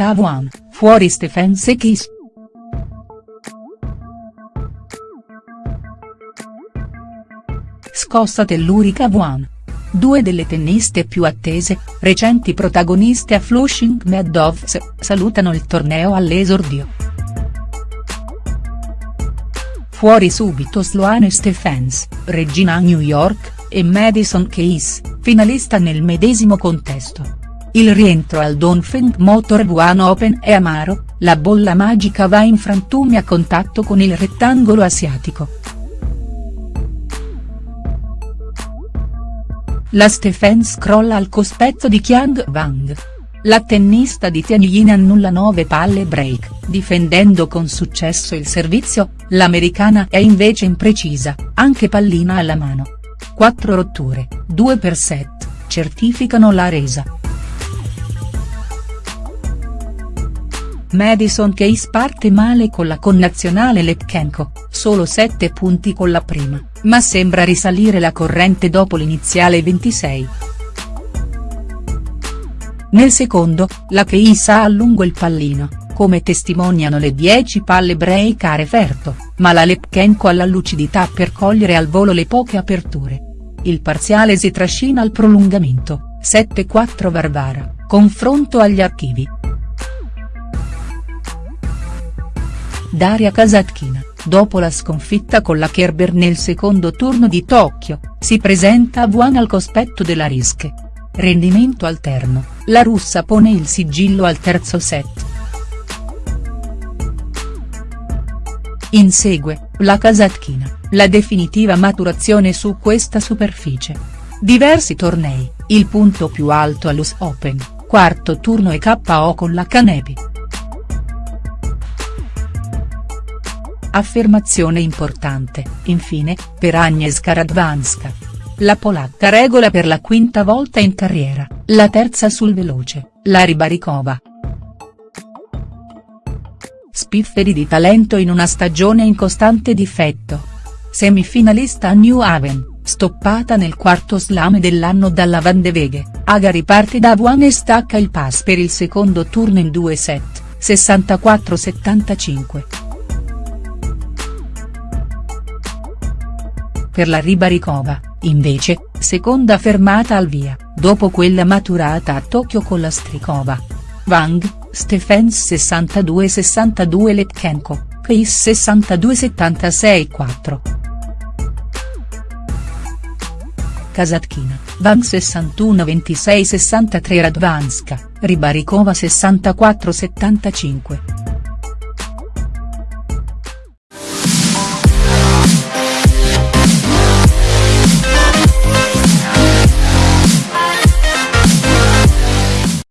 presenta Vuan, fuori Stephens e Kiss. Scossa tellurica Vuan. Due delle tenniste più attese, recenti protagoniste a Flushing Meadows, salutano il torneo all'esordio. Fuori subito Sloane Stephens, regina a New York, e Madison Keys, finalista nel medesimo contesto. Il rientro al Donfeng Motor One Open è amaro, la bolla magica va in frantumi a contatto con il rettangolo asiatico. La Stephens crolla al cospetto di Qiang Wang. La tennista di Tianjin annulla 9 palle break, difendendo con successo il servizio, l'americana è invece imprecisa, anche pallina alla mano. 4 rotture, 2 per set, certificano la resa. Madison Case parte male con la connazionale Lepchenko, solo 7 punti con la prima, ma sembra risalire la corrente dopo l'iniziale 26. Nel secondo, la Case ha a lungo il pallino, come testimoniano le 10 palle break a referto, ma la Lepchenko ha la lucidità per cogliere al volo le poche aperture. Il parziale si trascina al prolungamento, 7-4 Varvara, confronto agli archivi. Daria Kasatkina, dopo la sconfitta con la Kerber nel secondo turno di Tokyo, si presenta a Wuhan al cospetto della Rische. Rendimento alterno, la russa pone il sigillo al terzo set. Insegue, la Kasatkina, la definitiva maturazione su questa superficie. Diversi tornei, il punto più alto all'US Open, quarto turno e KO con la Canepi. Affermazione importante, infine, per Agnieszka Radwanska. La polacca regola per la quinta volta in carriera, la terza sul veloce, la Ribaricova. Spifferi di talento in una stagione in costante difetto. Semifinalista a New Haven, stoppata nel quarto slam dell'anno dalla Van de Veghe, Aga riparte da Wuhan e stacca il pass per il secondo turno in due set, 64-75. Per la Ribaricova, invece, seconda fermata al via, dopo quella maturata a Tokyo con la Strikova. Wang, Stephens 62-62 Letchenko, Keis 62-76-4. Kasatkina, Wang 61-26-63 Radvanska, Ribaricova 64-75.